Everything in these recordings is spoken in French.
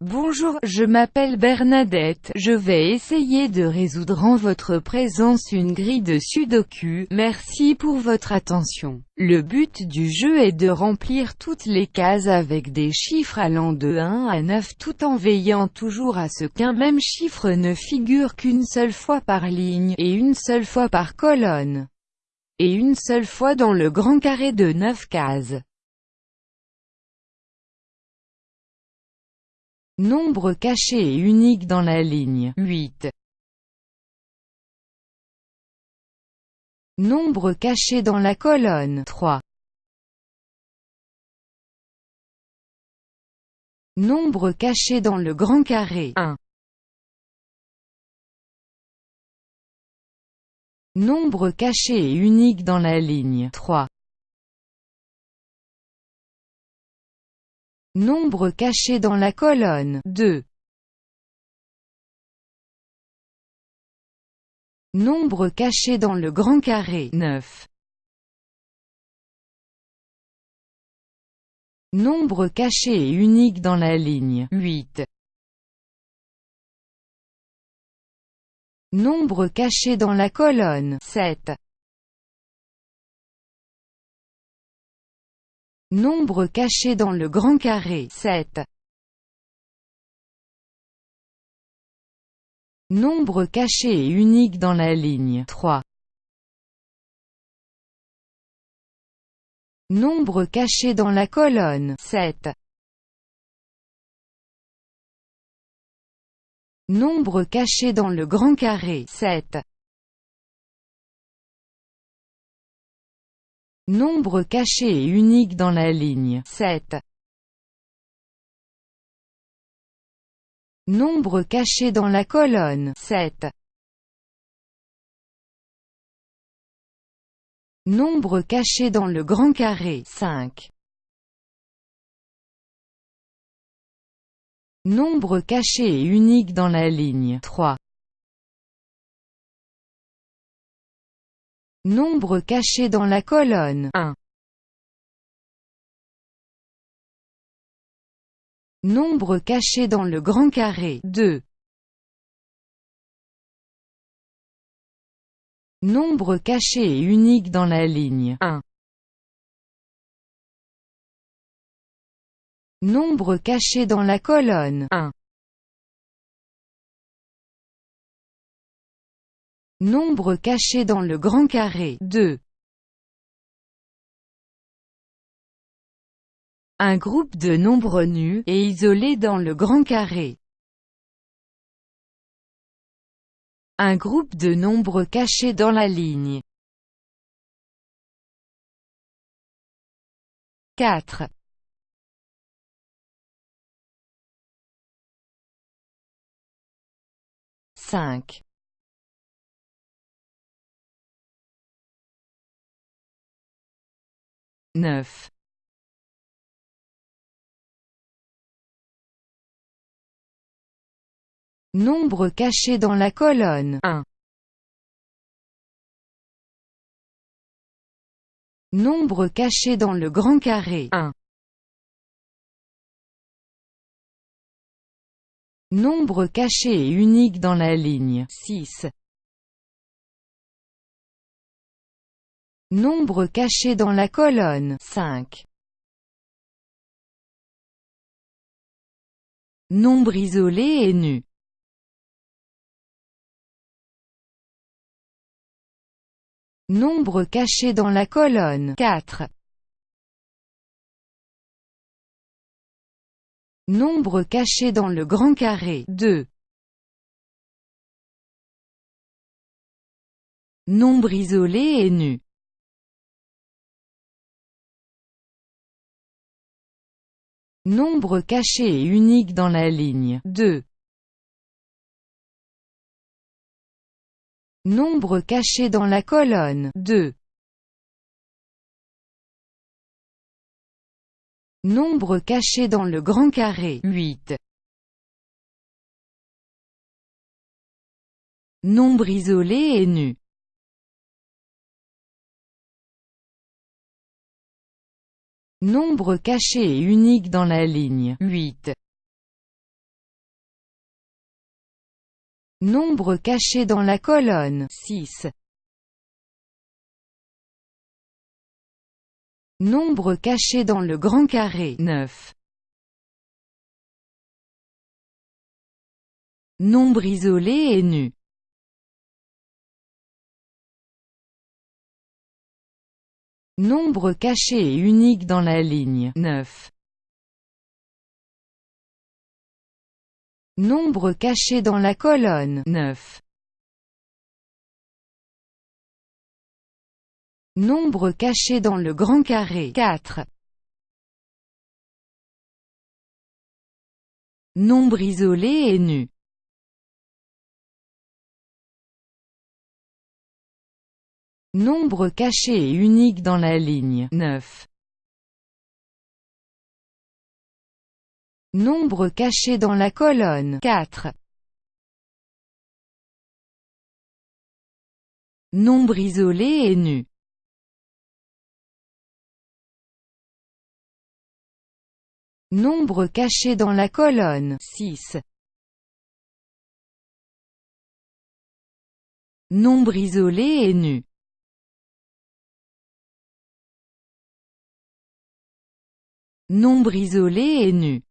Bonjour, je m'appelle Bernadette, je vais essayer de résoudre en votre présence une grille de sudoku, merci pour votre attention. Le but du jeu est de remplir toutes les cases avec des chiffres allant de 1 à 9 tout en veillant toujours à ce qu'un même chiffre ne figure qu'une seule fois par ligne, et une seule fois par colonne, et une seule fois dans le grand carré de 9 cases. Nombre caché et unique dans la ligne 8. Nombre caché dans la colonne 3. Nombre caché dans le grand carré 1. Nombre caché et unique dans la ligne 3. Nombre caché dans la colonne 2. Nombre caché dans le grand carré 9. Nombre caché et unique dans la ligne 8. Nombre caché dans la colonne 7. Nombre caché dans le grand carré 7. Nombre caché et unique dans la ligne 3. Nombre caché dans la colonne 7. Nombre caché dans le grand carré 7. Nombre caché et unique dans la ligne 7. Nombre caché dans la colonne 7. Nombre caché dans le grand carré 5. Nombre caché et unique dans la ligne 3. Nombre caché dans la colonne 1. Nombre caché dans le grand carré 2. Nombre caché et unique dans la ligne 1. Nombre caché dans la colonne 1. Nombre caché dans le grand carré 2. Un groupe de nombres nus, et isolés dans le grand carré. Un groupe de nombres cachés dans la ligne. 4. 5. Neuf. Nombre caché dans la colonne 1. Nombre caché dans le grand carré 1. Nombre caché et unique dans la ligne 6. Nombre caché dans la colonne 5. Nombre isolé et nu. Nombre caché dans la colonne 4. Nombre caché dans le grand carré 2. Nombre isolé et nu. Nombre caché et unique dans la ligne 2. Nombre caché dans la colonne 2. Nombre caché dans le grand carré 8. Nombre isolé et nu. Nombre caché et unique dans la ligne 8. Nombre caché dans la colonne 6. Nombre caché dans le grand carré 9. Nombre isolé et nu Nombre caché et unique dans la ligne 9. Nombre caché dans la colonne 9. Nombre caché dans le grand carré 4. Nombre isolé et nu Nombre caché et unique dans la ligne 9. Nombre caché dans la colonne 4. Nombre isolé et nu Nombre caché dans la colonne 6. Nombre isolé et nu Nombre isolé et nu.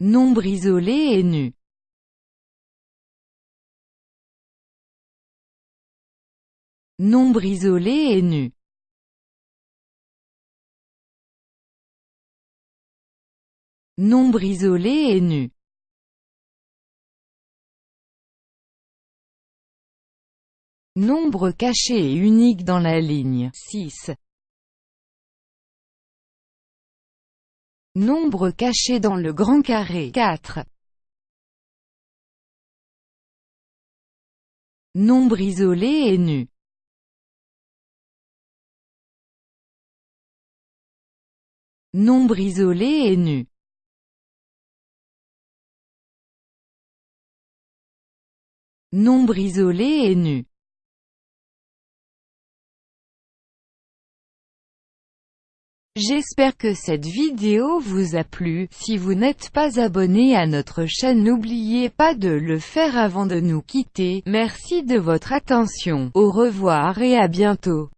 Nombre isolé et nu. Nombre isolé et nu. Nombre isolé et nu Nombre caché et unique dans la ligne. 6. Nombre caché dans le grand carré. 4. Nombre isolé et nu. Nombre isolé et nu. Nombre isolé et nu J'espère que cette vidéo vous a plu, si vous n'êtes pas abonné à notre chaîne n'oubliez pas de le faire avant de nous quitter, merci de votre attention, au revoir et à bientôt.